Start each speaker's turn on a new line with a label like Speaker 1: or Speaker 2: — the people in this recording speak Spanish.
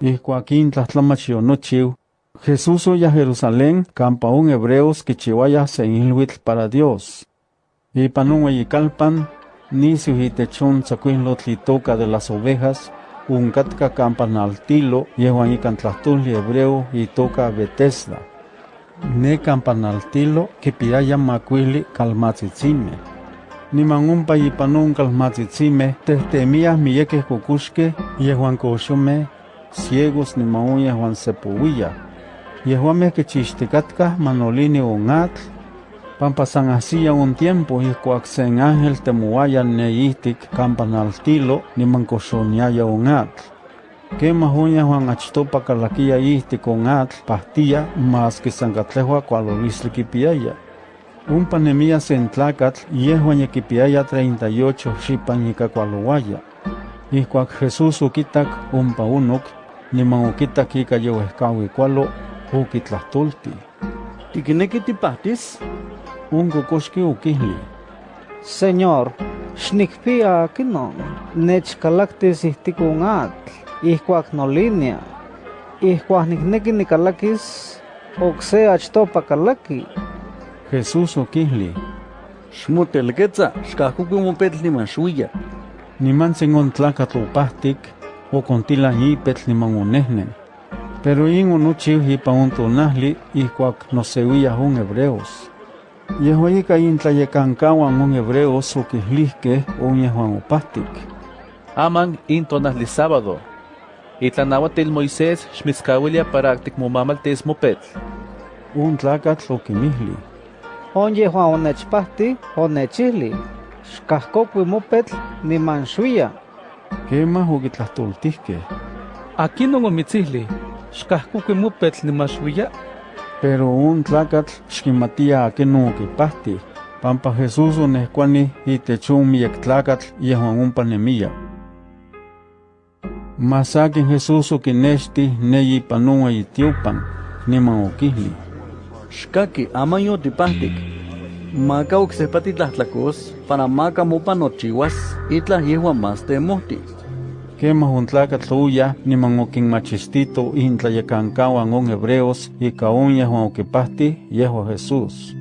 Speaker 1: Ihkuak in tlahtlamach yonochiu, Jesús oya Jerusalén campa un hebreos que chihuaya se para Dios. Ipan un ueyikalpan, nisiu itechun tzacuinlotl itoca de las ovejas, un catca campanaltilo yehuan ikan tlahtuli hebreo itoca Betesda. Ne campanaltilo kipiaya macuili calmatzitzime. Niman umpa ipan un calmatzitzime tehtemia miyekeh kukuxkeh yehuan koxomeh ciegos niman un yehuan sepuilla. Yehuameh kichixticatkah manolini un atl, pampa san hacía un tiempo ihkuak sen ángel temoaya neihtik campanaltilo niman koxoniaya un atl. Quemah un yehuan achtopa calaquia ihtik un atl pahtia mas que san catlehua kualolistli kipiaya. Umpa nemia sen tlacatl yehuan yekipiaya 38 xipan ika kualowaya. Ihkuak Jesús ukitak umpa unok, niman ukitak ika yewehkawi kualo, ukitlahtolti.
Speaker 2: ¿Tiquineki tipahtis?
Speaker 1: Un kokoxki ukihli.
Speaker 3: Señor, xnikpia kinon, nechkalaktis ihtik un atl, ihkuak nolinia. Ihkuak nikneki nikalakis, okse achtopa kalaki.
Speaker 1: Jesús ukihli.
Speaker 2: Xmotelquetza, xkahkuki mopetl niman xuya.
Speaker 1: Niman sen ontlacatl okontila ipetl niman onehnen. Pero in onochiu ipan un tonahli ihkuak noseuiyah un hebreos. Yehua ika intlayekankawan un hebreos okihlihkeh on yehuan opahtik.
Speaker 4: Aman in tonahli sábado. Itlanahuatil Moisés xmitzkawilia para tikmomamaltis mopetl.
Speaker 1: Un tlacatl okinmihli.
Speaker 3: On yehuan onechpahti, onechihli. Xkahkokui mopetl niman xuya.
Speaker 1: Quemah okitlahtoltihkeh.
Speaker 4: Aquinon omitzihli, xkahkuki mopetl nimaxuiya.
Speaker 1: Pero un tlacatl xkimatia akenon okipahti, pampa Jesús onehkuani itech un miek tlacatl yehuan ompa nemia. Mas akin Jesús okinexti neyi ipan un ueyitiopan, niman okihli.
Speaker 2: Xkaki aman yotipahtik. Maka oksehpa titlahtlakus para maka mopa nochiuas itlah yehuan más temohti.
Speaker 1: Quemah un tlacatl oyah niman okinmachistito intlayekankawan on hebreos ika on yehuan okipahti yehua Jesús.